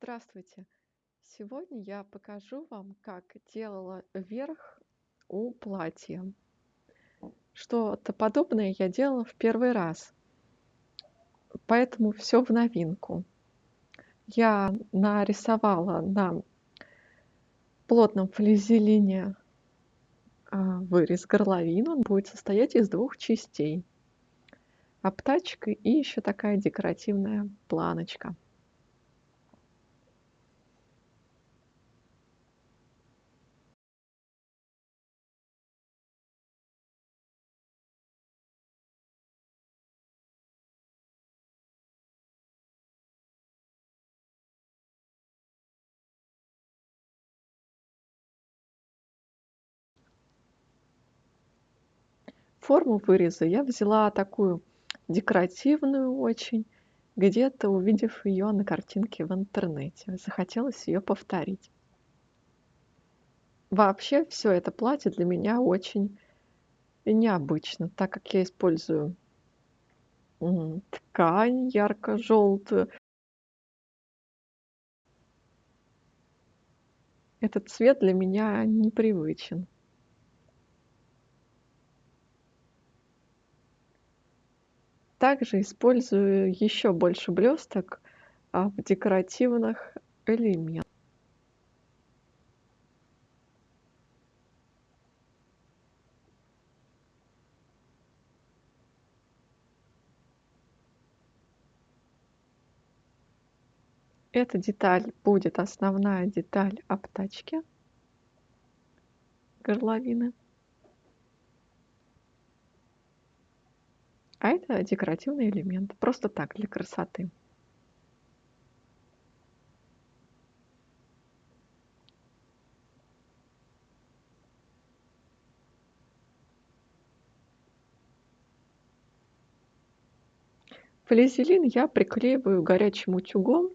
Здравствуйте! Сегодня я покажу вам, как делала верх у платья. Что-то подобное я делала в 1 раз. Поэтому всё в новинку. Я нарисовала на плотном флизелине, а, вырез, горловину. Он будет состоять из 2 частей: обтачка и ещё такая декоративная планочка. Форму выреза я взяла такую декоративную очень, где-то увидев её на картинке в интернете. Захотелось её повторить. Вообще, всё это платье для меня очень необычно, так как я использую, ткань ярко-жёлтую. Этот цвет для меня непривычен. Также использую ещё больше блёсток, а, в декоративных элемен Эта деталь будет основная деталь обтачки горловины. А это декоративный элемент. Просто так, для красоты. Флизелин я приклеиваю горячим утюгом,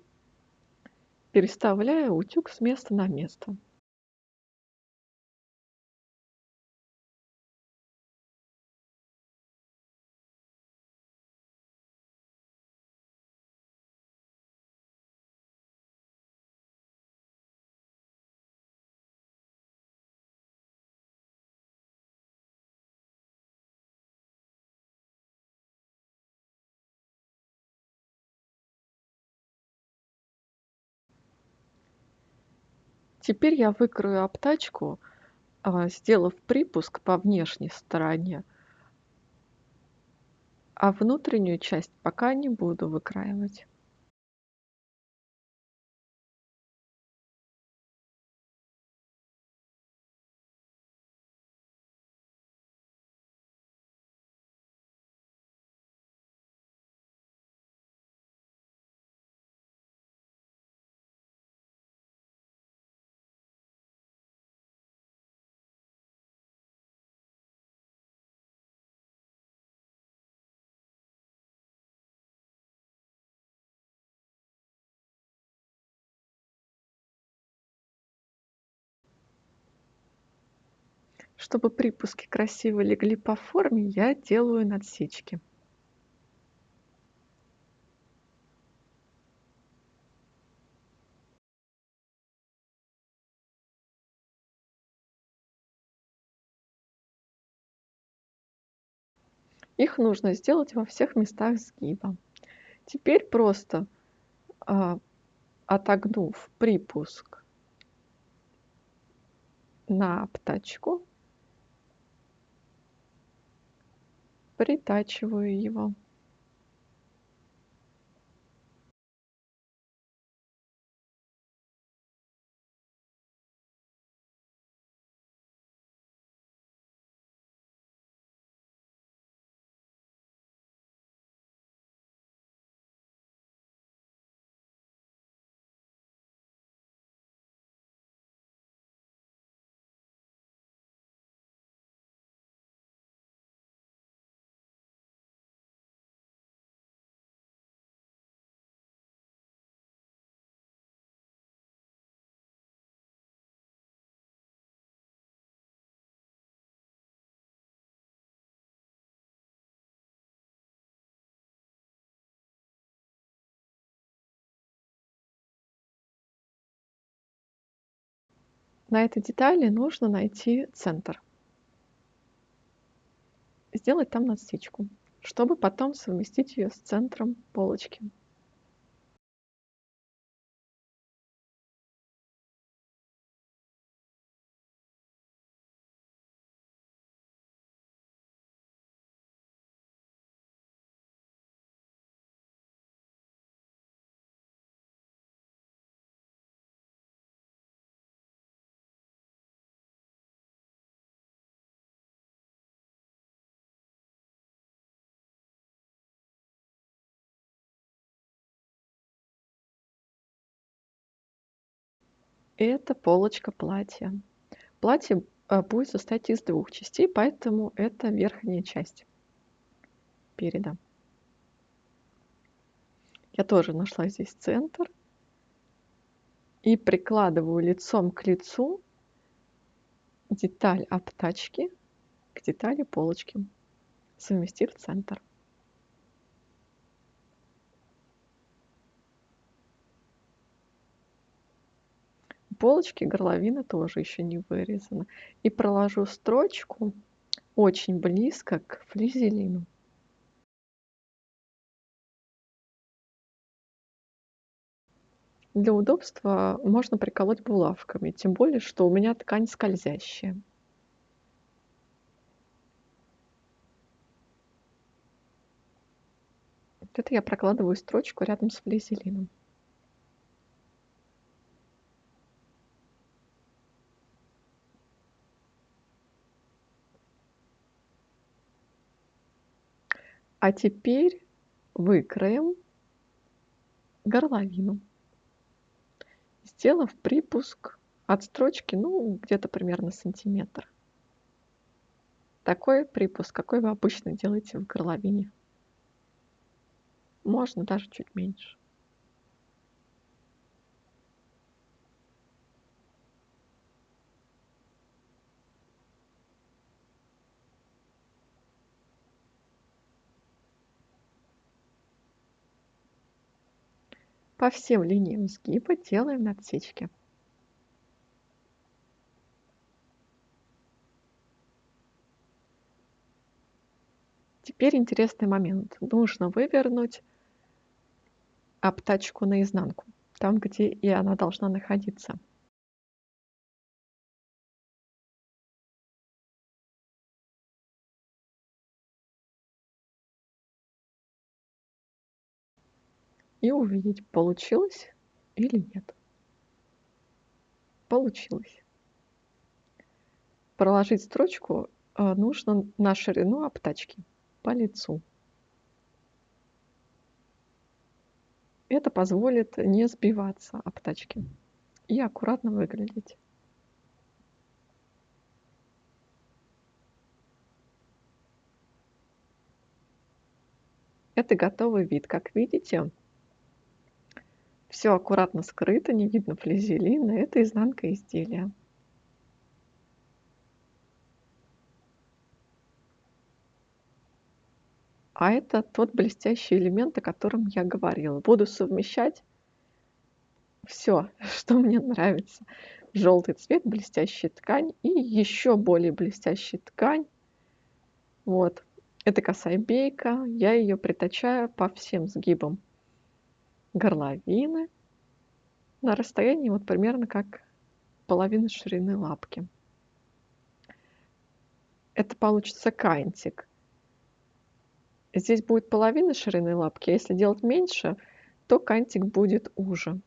переставляя утюг с места на место. Теперь я выкрою обтачку, а, сделав припуск по внешней стороне. А внутреннюю часть пока не буду выкраивать. Чтобы припуски красиво легли по форме, я делаю надсечки. Их нужно сделать во всех местах сгиба. Теперь просто, а, отогнув припуск на обтачку притачиваю его. На этой детали нужно найти центр. Сделать там насечку, чтобы потом совместить ее с центром полочки. Это полочка платья. Платье э, будет состоять из двух частей, поэтому это верхняя часть переда. Я тоже нашла здесь центр и прикладываю лицом к лицу деталь обтачки к детали полочки, совместив центр. Полочки горловина тоже еще не вырезана. И проложу строчку очень близко к флизелину. Для удобства можно приколоть булавками, тем более, что у меня ткань скользящая. Это я прокладываю строчку рядом с флизелином. А теперь выкроем горловину, сделав припуск от строчки, ну, где-то примерно сантиметр. Такой припуск, какой вы обычно делаете в горловине. Можно даже чуть меньше. По всем линиям сгиба делаем отсечки. Теперь интересный момент. Нужно вывернуть обтачку наизнанку, там, где и она должна находиться. И увидеть, получилось или нет. Получилось. Проложить строчку а, нужно на ширину обтачки по лицу. Это позволит не сбиваться обтачки и аккуратно выглядеть. Это готовый вид. Как видите, все аккуратно скрыто, не видно флизелина. Это изнанка изделия. А это тот блестящий элемент, о котором я говорила. Буду совмещать все, что мне нравится. Желтый цвет, блестящая ткань и еще более блестящая ткань. Вот. Это косая бейка. Я ее притачаю по всем сгибам горловины на расстоянии вот примерно как половина ширины лапки. Это получится кантик. Здесь будет половина ширины лапки, а если делать меньше, то кантик будет уже.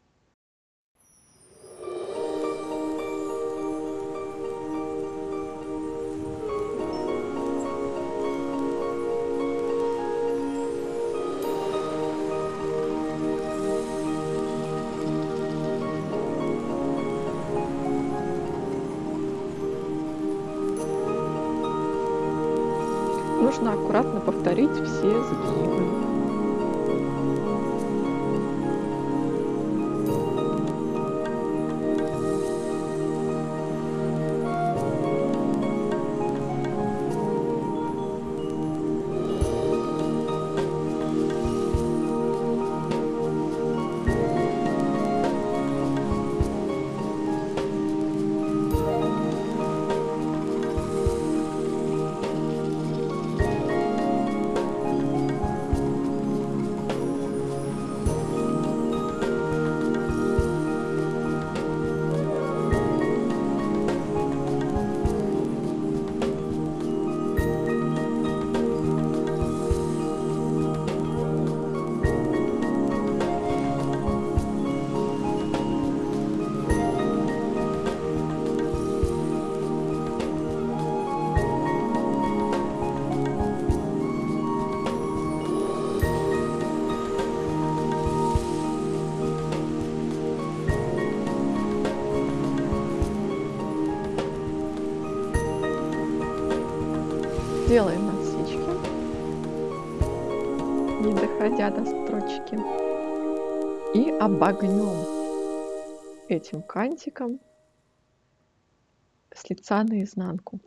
Нужно аккуратно повторить все сгибы. Не доходя до строчки, и обогнем этим кантиком с лица наизнанку.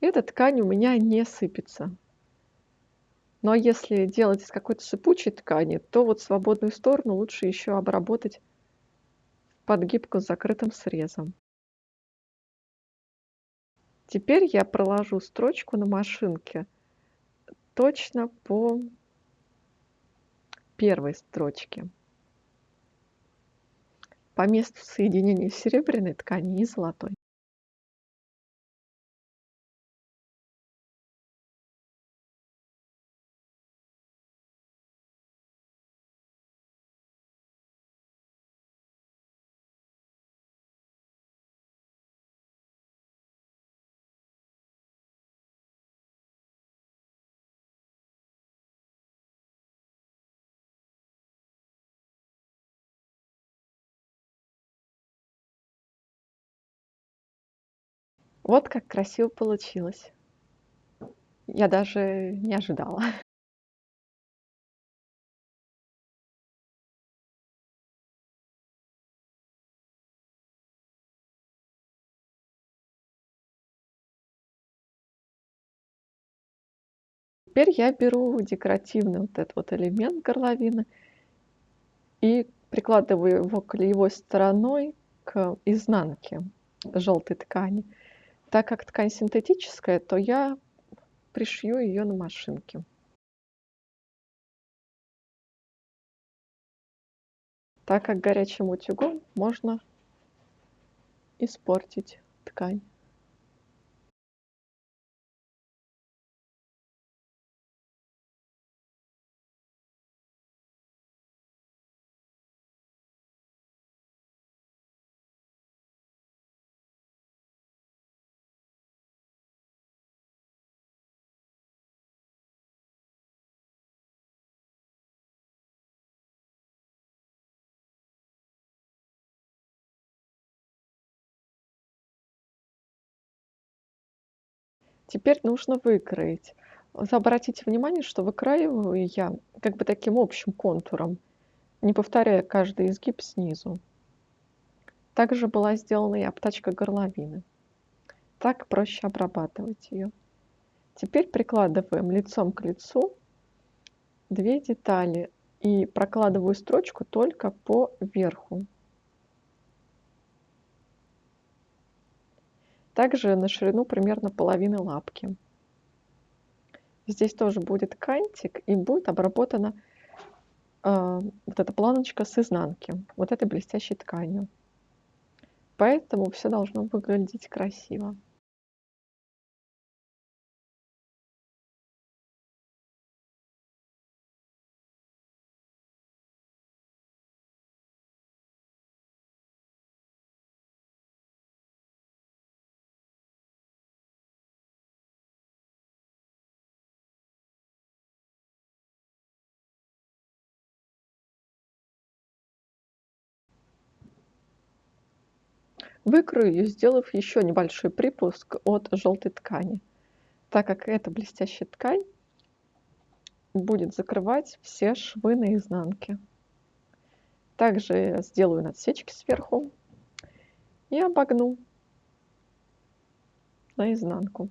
Эта ткань у меня не сыпется. Но если делать из какой-то сыпучей ткани, то вот свободную сторону лучше еще обработать подгибку с закрытым срезом. Теперь я проложу строчку на машинке точно по первой строчке по месту соединения серебряной ткани и золотой. Вот как красиво получилось. Я даже не ожидала. Теперь я беру декоративный вот этот вот элемент горловины и прикладываю его клеевой стороной к изнанке желтой ткани. Так как ткань синтетическая, то я пришью ее на машинке. Так как горячим утюгом можно испортить ткань. Теперь нужно выкроить. Обратите внимание, что выкраиваю я как бы таким общим контуром, не повторяя каждый изгиб снизу. Также была сделана и обтачка горловины. Так проще обрабатывать ее. Теперь прикладываем лицом к лицу две детали и прокладываю строчку только по верху. Также на ширину примерно половины лапки. Здесь тоже будет кантик и будет обработана э, вот эта планочка с изнанки, вот этой блестящей тканью. Поэтому все должно выглядеть красиво. Выкрою сделав еще небольшой припуск от желтой ткани, так как эта блестящая ткань будет закрывать все швы на изнанке. Также сделаю надсечки сверху и обогну наизнанку.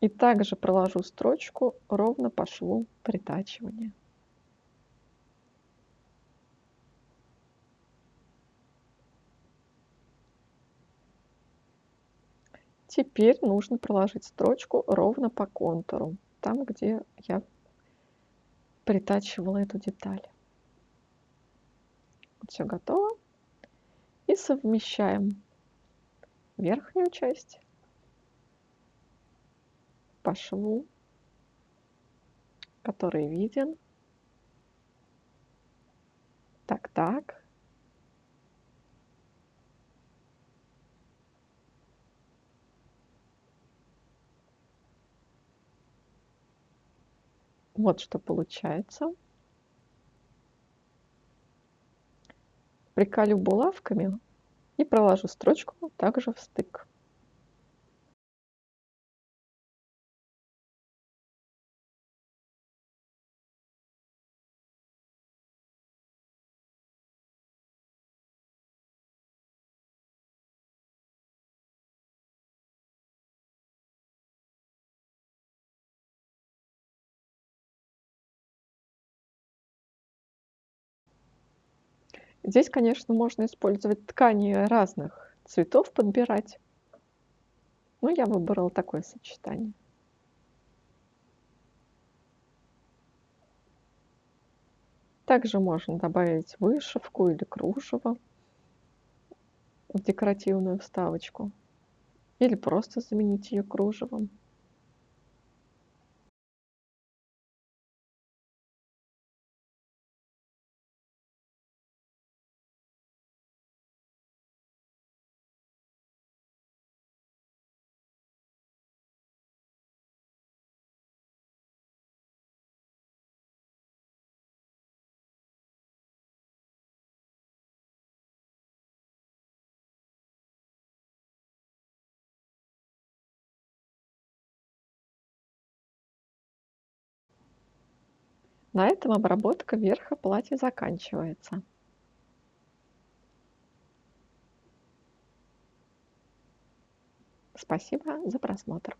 И также проложу строчку ровно по шву притачивания. Теперь нужно проложить строчку ровно по контуру, там, где я притачивала эту деталь. Все готово. И совмещаем верхнюю часть по шву, который виден. Так, так. Вот что получается. Приколю булавками и проложу строчку также в стык. Здесь, конечно, можно использовать ткани разных цветов, подбирать. Но я выбрала такое сочетание. Также можно добавить вышивку или кружево в декоративную вставочку. Или просто заменить ее кружевом. На этом обработка верха платья заканчивается. Спасибо за просмотр.